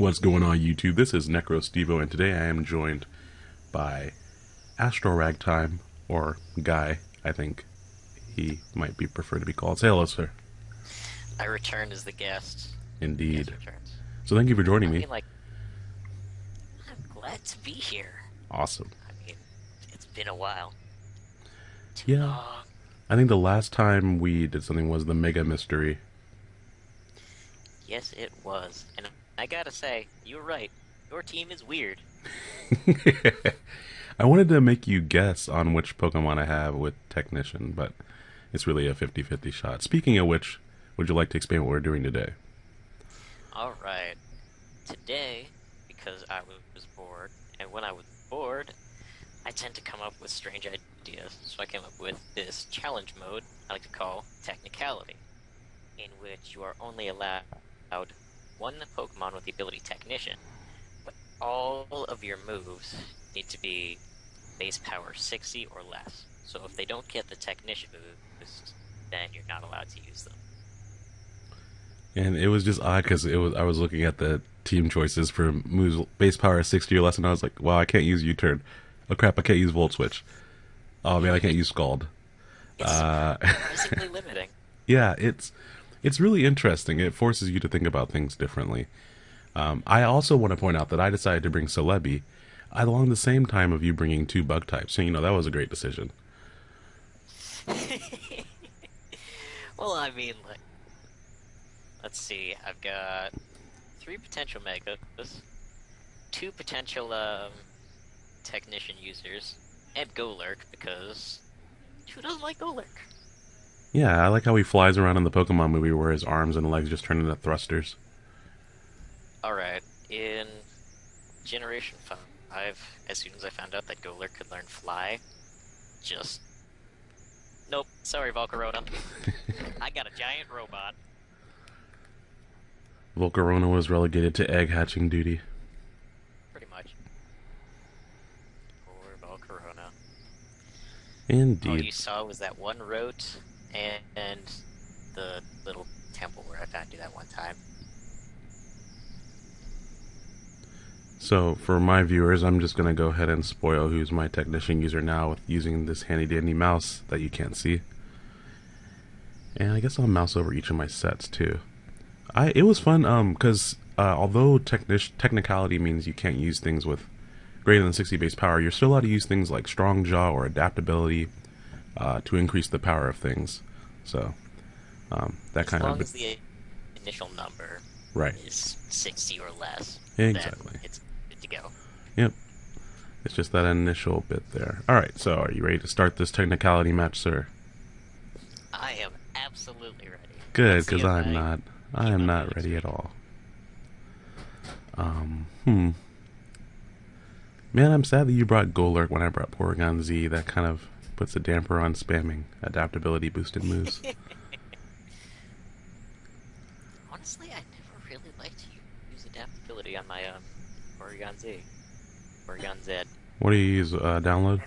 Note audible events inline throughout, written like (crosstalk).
What's going on, YouTube? This is NecroStevo, and today I am joined by Astro Ragtime, or Guy, I think he might be preferred to be called. Say hello, sir. I returned as the guest. Indeed. Guest. So thank you for joining I me. like, I'm glad to be here. Awesome. I mean, it's been a while. Yeah. long. I think the last time we did something was the Mega Mystery. Yes, it was. And I gotta say, you're right. Your team is weird. (laughs) I wanted to make you guess on which Pokemon I have with Technician, but it's really a 50 50 shot. Speaking of which, would you like to explain what we're doing today? Alright. Today, because I was bored, and when I was bored, I tend to come up with strange ideas. So I came up with this challenge mode I like to call Technicality, in which you are only allowed one Pokemon with the ability Technician, but all of your moves need to be base power 60 or less. So if they don't get the Technician boost, then you're not allowed to use them. And it was just odd because it was I was looking at the team choices for moves base power 60 or less, and I was like, wow, I can't use U turn. Oh crap, I can't use Volt Switch. Oh man, I can't use Scald. It's Uh, (laughs) limiting. yeah, it's it's really interesting. It forces you to think about things differently. Um, I also want to point out that I decided to bring Celebi along the same time of you bringing two bug types. So you know that was a great decision. (laughs) well, I mean, like, let's see. I've got three potential megas, two potential um, technician users, and Golurk because who doesn't like Golurk? Yeah, I like how he flies around in the Pokemon movie where his arms and legs just turn into thrusters. All right, in Generation Five, as soon as I found out that Golurk could learn Fly, just nope. Sorry, Volcarona. (laughs) I got a giant robot. Volcarona was relegated to egg hatching duty. Pretty much. Poor Volcarona. Indeed. All you saw was that one rote and, and the little temple where I found you that one time. So, for my viewers, I'm just going to go ahead and spoil who's my technician user now with using this handy dandy mouse that you can't see. And I guess I'll mouse over each of my sets too. I It was fun um because uh, although technic- technicality means you can't use things with greater than 60 base power, you're still allowed to use things like strong jaw or adaptability uh, to increase the power of things. So, um, that As kind long of. as the initial number Right. is 60 or less, Exactly. then it's good to go. Yep. It's just that initial bit there. Alright, so are you ready to start this technicality match, sir? I am absolutely ready. Good, because I'm I- not. I am not ready at all. Um, hmm. Man, I'm sad that you brought Golurk when I brought Porygon Z. That kind of puts a damper on spamming adaptability boosted moves. (laughs) Honestly, I never really liked to use adaptability on my um, Porygon Z. Porygon Z. what do you use? Uh, download?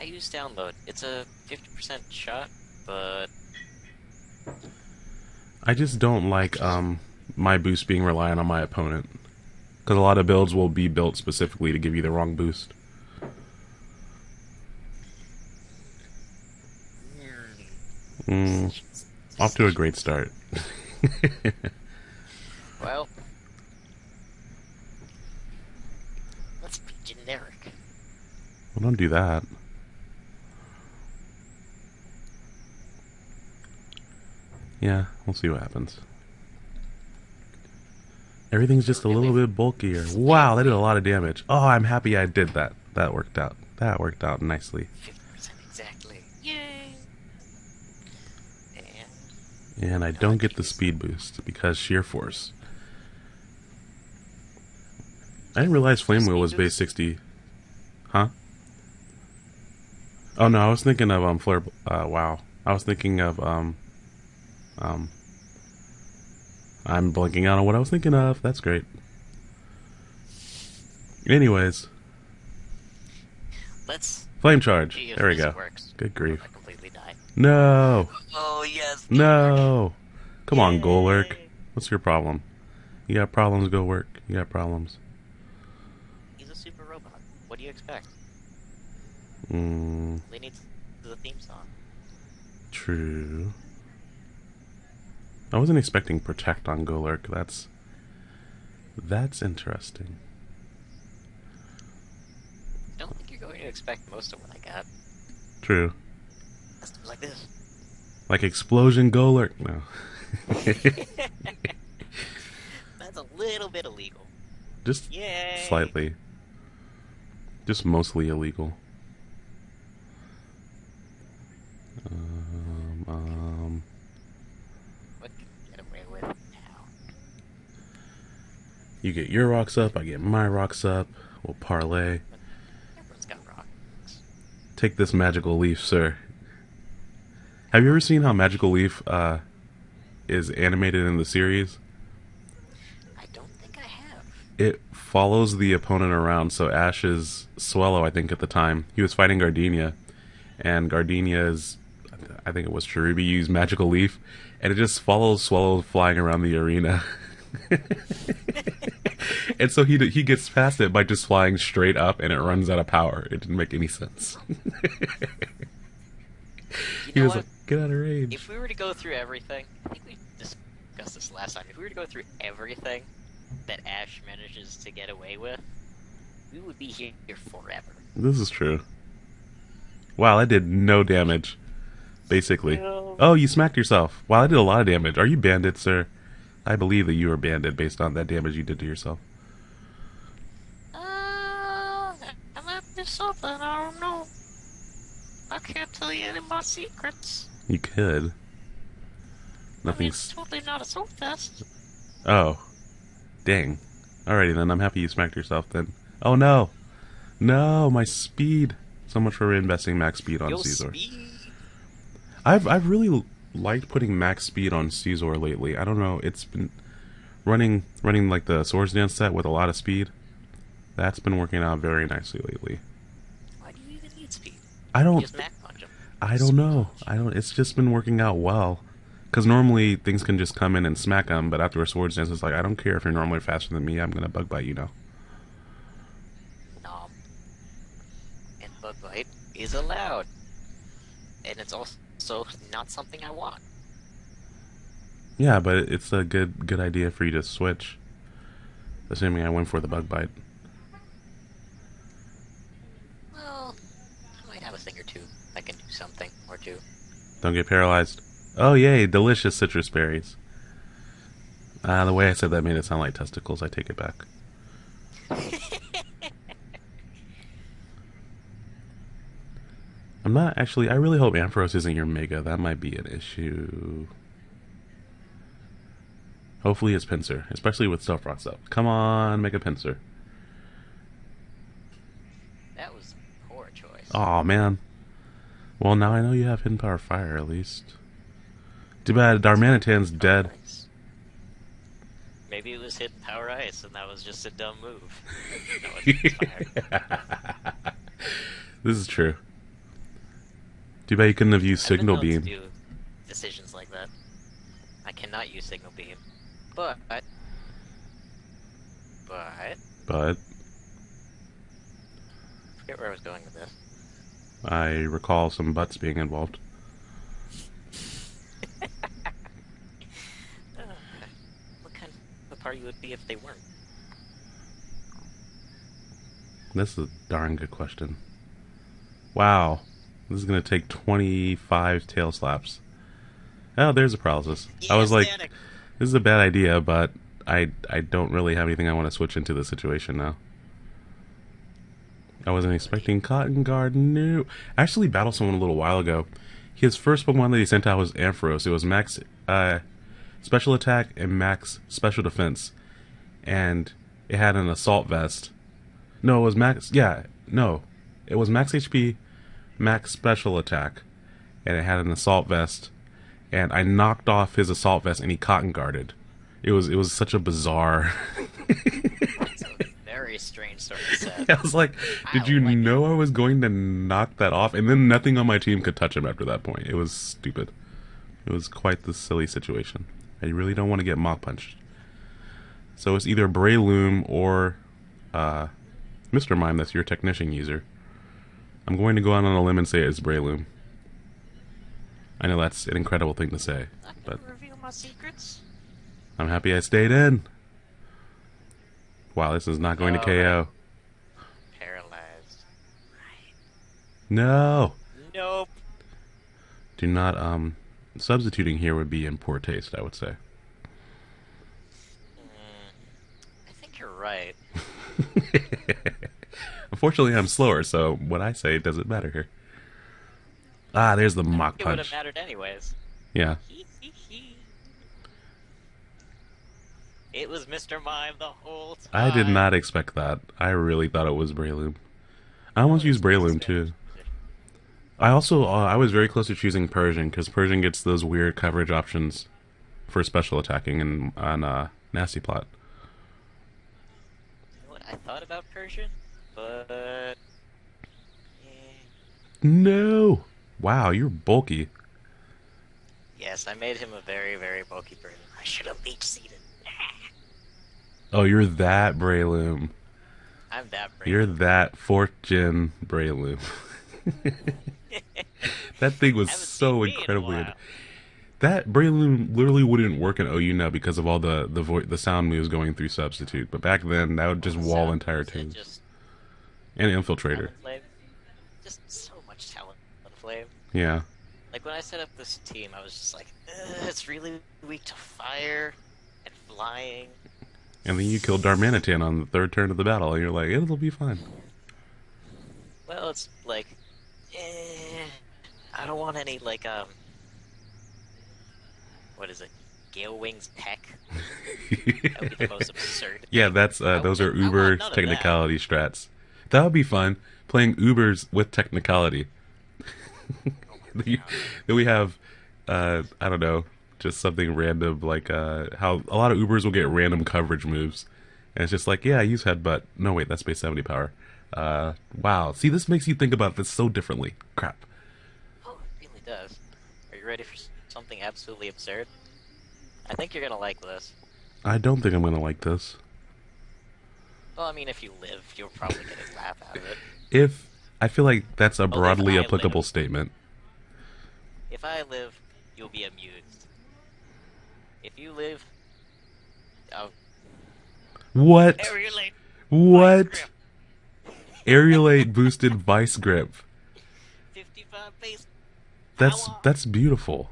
I use download. It's a 50% shot, but I just don't like um my boost being reliant on my opponent. Because a lot of builds will be built specifically to give you the wrong boost. Mm, off to a great start. (laughs) Well, let's be generic. well, don't do that. Yeah, we'll see what happens. Everything's just a little bit bulkier. Wow, that did a lot of damage. Oh, I'm happy I did that. That worked out. That worked out nicely. 50% exactly. Yay! And I don't get the speed boost because sheer force. I didn't realize Flame Wheel was base 60. Huh? Oh no, I was thinking of um Flare. Uh, wow, I was thinking of um um. I'm blanking out on what I was thinking of. That's great. Anyways, let's flame charge. There we go. works. Good grief. I completely died. No, Oh yes. no. Come on, Golurk. What's your problem? You got problems, Golurk. You got problems. He's a super robot. What do you expect? Mm, They need the theme song. true. I wasn't expecting protect on Golurk. That's that's interesting. I don't think you're going to expect most of what I got. True. Let's do it like this. Like explosion Golurk. No. (laughs) That's a little bit illegal. Just Yay! slightly. Just mostly illegal. Um, um, What can we get away with now? you get your rocks up, I get my rocks up. We'll parlay. Everyone's got rocks. Take this magical leaf, sir. Have you ever seen how magical leaf uh, is animated in the series? I don't think I have. It follows the opponent around. So Ash's Swellow, I think at the time, he was fighting Gardenia, and Gardenia's, I think it was Cherubi, used magical leaf, and it just follows Swellow flying around the arena. (laughs) and so he he gets past it by just flying straight up, and it runs out of power. It didn't make any sense. (laughs) You he know was what? like, "Get out of range." If we were to go through everything, I think we discussed this last time. If we were to go through everything that Ash manages to get away with, we would be here forever. This is true. Wow, I did no damage. Basically. No. Oh, you smacked yourself. Wow, I did a lot of damage. Are you banded, sir? I believe that you are banded based on that damage you did to yourself. Uh, I might be something. I don't know. I can't tell you any of my secrets. You could. I mean, Nothing's. totally not a soul test. Oh. Dang. Alrighty then, I'm happy you smacked yourself then. Oh no! No, my speed! So much for investing max speed on Yo, Scizor. speed. I've I've really liked putting max speed on Scizor lately. I don't know, it's been running running like the Swords Dance set with a lot of speed. That's been working out very nicely lately. Why do you even need speed? I don't I don't know. I don't it's just been working out well. Cuz normally things can just come in and smack them, but after a Swords Dance it's like I don't care if you're normally faster than me. I'm going to bug bite you now. Nom. And bug bite is allowed. And it's also not something I want. Yeah, but it's a good good idea for you to switch. Assuming I went for the bug bite. Well, I might have a thing or two that can do something or two. Don't get paralyzed. Oh yay, delicious citrus berries. Ah, the way I said that made it sound like testicles. I take it back. I'm not actually. I really hope Ampharos isn't your Mega. That might be an issue. Hopefully it's Pinsir, especially with Stealth Rocks up. Come on, Mega Pinsir. That was a poor choice. Oh man. Well, now I know you have Hidden Power Fire at least. Too bad Darmanitan's dead. Ice. Maybe it was hidden power ice, and that was just a dumb move. (laughs) this is true. Too bad you couldn't have used I've Signal Beam. decisions like that. I cannot use signal beam, but but I But forget where I was going with this. I recall some butts being involved. (laughs) Uh, what kind of party would be if they weren't? This is a darn good question. Wow. This is going to take 25 tail slaps. Oh, there's a paralysis. I was like, this is a bad idea, but I I don't really have anything I want to switch into the situation now. I wasn't expecting Cotton Guard. No. I actually battled someone a little while ago. His first Pokemon that he sent out was Ampharos. It was max uh, special attack and max special defense. And it had an assault vest. No, it was max. Yeah, no. It was max HP, max special attack. And it had an assault vest. And I knocked off his assault vest and he cotton guarded. It was it was such a bizarre. (laughs) It's a very strange sort of (laughs) set. I was like, did I you like it. know I was going to knock that off? And then nothing on my team could touch him after that point. It was stupid. It was quite the silly situation. I really don't want to get Mach punched. So it's either Breloom or uh, Mr. Mime that's your technician user. I'm going to go out on a limb and say it's Breloom. I know that's an incredible thing to say, Not but reveal my secrets. I'm happy I stayed in. Wow, this is not going to Oh, KO. Paralyzed. Right. No! Nope. Do not, um, substituting here would be in poor taste, I would say. Mm, I think you're right. (laughs) Unfortunately, I'm slower, so what I say doesn't matter here. Ah, there's the Mach punch. It would have mattered anyways. Yeah. Hee It was Mr. Mime the whole time. I did not expect that. I really thought it was Breloom. I almost used Breloom too. I also uh, I was very close to choosing Persian because Persian gets those weird coverage options for special attacking and on uh, Nasty Plot. You know what? I thought about Persian, but eh, No. Wow, you're bulky. yes, I made him a very, very bulky person. I should have leech seeded. Oh, you're that Breloom. I'm that brave. You're that fortune Breloom. (laughs) that thing was so in incredibly. while. That Breloom literally wouldn't work in OU now because of all the the vo- the sound moves going through substitute. But back then, that would just wall entire teams Just and infiltrator. Just so much talent on flame. Yeah, Like when I set up this team, I was just like, it's really weak to fire and flying. And then you killed Darmanitan on the third turn of the battle, and you're like, it'll be fine. Well, it's like, eh, I don't want any like um, what is it? Gale Wings Peck. That would be the most (laughs) absurd. yeah, that's uh, those are want- I want Uber of that. technicality strats. That would be fun playing Ubers with technicality. Oh (laughs) then we have, uh, I don't know, just something random like uh, how a lot of Ubers will get random coverage moves, and it's just like, yeah, use headbutt. No, wait, that's base seventy power. Uh, wow, see, this makes you think about this so differently. Crap. Oh, it really does. Are you ready for something absolutely absurd? I think you're gonna like this. I don't think I'm gonna like this. Well, I mean, if you live, you'll probably get a (laughs) laugh out of it. If I feel like that's a broadly applicable live. statement. If I live, you'll be amused. If you live, oh, What? aerilate. What? grip. Aerilate boosted vice grip. 55 base. That's Power. that's beautiful.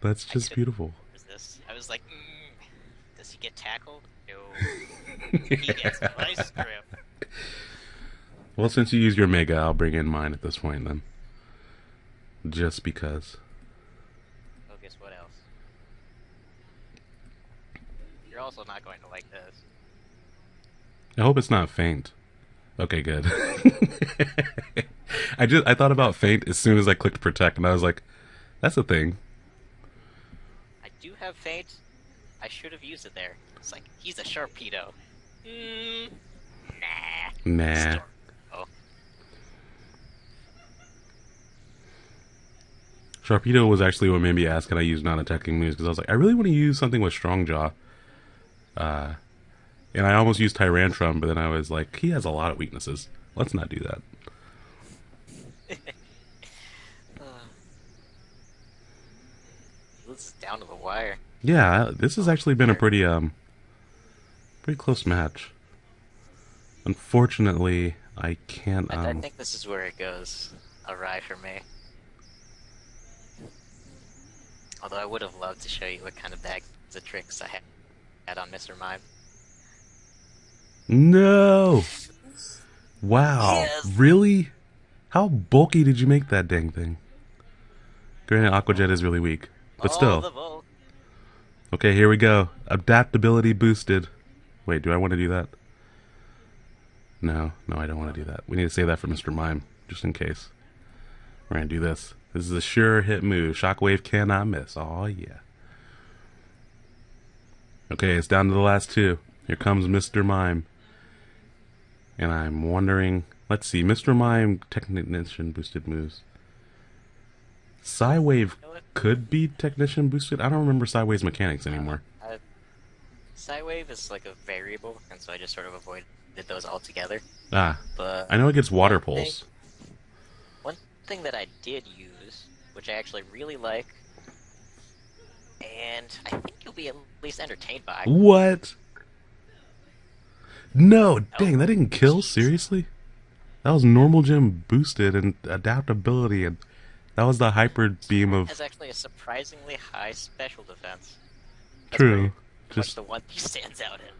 That's just could- beautiful. What is this? I was like, mm, does he get tackled? No. (laughs) He gets vice grip. Well, since you use your mega, I'll bring in mine at this point then. Just because. Oh, guess what else? You're also not going to like this. I hope it's not faint. Okay, good. (laughs) I just I thought about faint as soon as I clicked protect, and I was like, "That's a thing." I do have faint. I should have used it there. It's like, he's a Sharpedo. Mm, nah. Nah. Storm. Oh, Sharpedo was actually what made me ask, "Can I use non-attacking moves?" Because I was like, I really want to use something with Strong Jaw. Uh, and I almost used Tyrantrum, but then I was like, he has a lot of weaknesses. Let's not do that. (laughs) this is down to the wire. Yeah, this has actually been a pretty um, pretty close match. Unfortunately, I can't. I, I Um, think this is where it goes awry for me. Although I would have loved to show you what kind of bags of tricks I had, had on Mr. Mime. no. Wow, Yes. really? How bulky did you make that dang thing? Granted, Aquajet is really weak, but still. Okay, here we go. Adaptability boosted. Wait, do I want to do that? No, no, I don't want to do that. We need to save that for Mr. Mime, just in case. We're gonna do this. This is a sure hit move. Shockwave cannot miss. Oh yeah. Okay, it's down to the last two. Here comes Mr. Mime. And I'm wondering let's see, Mr. Mime technician boosted moves. Psywave could be technician boosted. I don't remember Psywave mechanics anymore. I, Psywave is like a variable, and so I just sort of avoided those altogether. Ah, But I know it gets water One thing- One thing that I did use, which I actually really like, and I be at least entertained by. What? No, dang, that didn't kill. Seriously, that was normal gem boosted and adaptability, and that was the hyper beam of has actually a surprisingly high special defense. That's true. Just the one he (laughs) stands out in.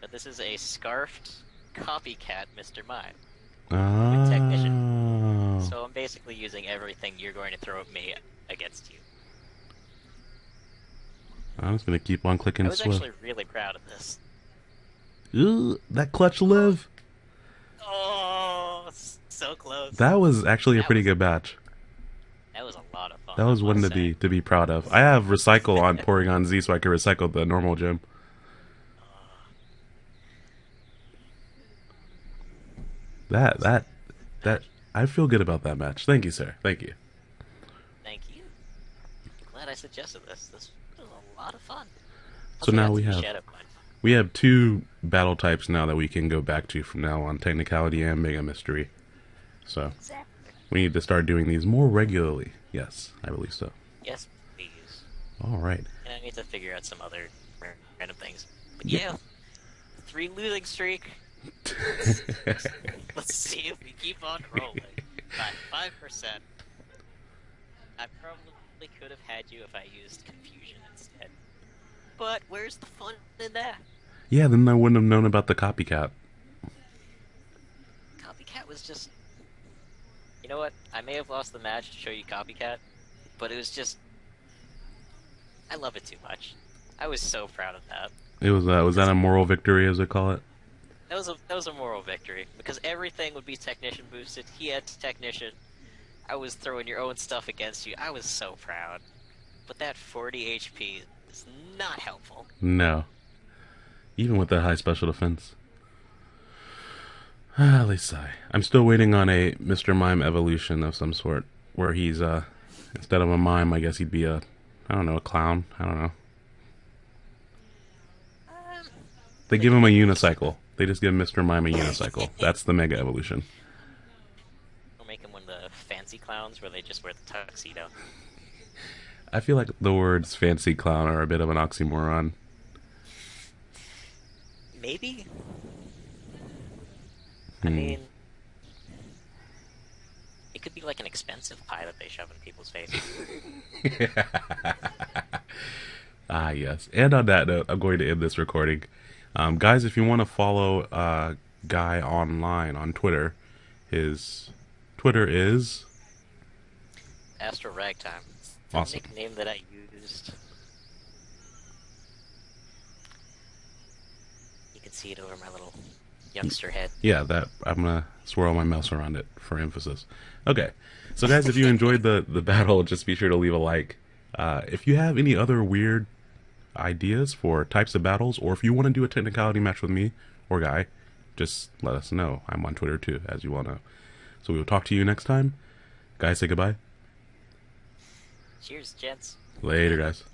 But this is a scarfed copycat Mr. Mime. oh, technician. So I'm basically using everything you're going to throw at me against you. I'm just gonna keep on clicking. I was Swift. actually really proud of this. Ugh, that clutch live. Oh, so close. That was actually a pretty was- good batch. That was a lot of fun. That was one to say. be to be proud of. I have recycle on (laughs) Porygon Z, so I can recycle the normal gem. That that that I feel good about that match. Thank you, sir. Thank you. Thank you. Glad I suggested this. This a lot of fun. So now we have- We have two battle types now that we can go back to from now on: technicality and mega mystery. So Exactly. we need to start doing these more regularly. Yes, I believe so. Yes, please. All right. And I need to figure out some other random things. But Yeah. yeah, three losing streak. (laughs) Let's see if we keep on rolling. Five five percent. I probably could have had you if I used confusion. But where's the fun in that? yeah, then I wouldn't have known about the copycat. Copycat was just. You know what? I may have lost the match to show you Copycat, but it was just. I love it too much. I was so proud of that. It was uh, was that a moral victory, as they call it? That was a that was a moral victory because everything would be technician boosted. He had technician. I was throwing your own stuff against you. I was so proud. But that 40 HP not helpful. No. Even with that high special defense. Ah, (sighs) at least I. I'm still waiting on a Mr. Mime evolution of some sort, where he's uh instead of a mime, I guess he'd be a I don't know, a clown. I don't know. Um, They give him a unicycle. They just give Mr. Mime a unicycle. That's the mega evolution. I'll make him one of the fancy clowns where they just wear the tuxedo. I feel like the words fancy clown are a bit of an oxymoron. Maybe. I Hmm. mean, it could be like an expensive pie that they shove in people's faces. (laughs) Ah, yes. And on that note, I'm going to end this recording. Um, guys, if you want to follow uh, Guy online on Twitter, his Twitter is. Astro Ragtime. The Awesome. nickname that I used. You can see it over my little youngster head. Yeah, that I'm gonna swirl my mouse around it for emphasis. Okay, so guys, if you enjoyed the the battle, just be sure to leave a like. Uh, if you have any other weird ideas for types of battles, or if you want to do a technicality match with me or Guy, just let us know. I'm on Twitter too, as you all know. So we will talk to you next time. Guys, say goodbye. Cheers, gents. Later, guys.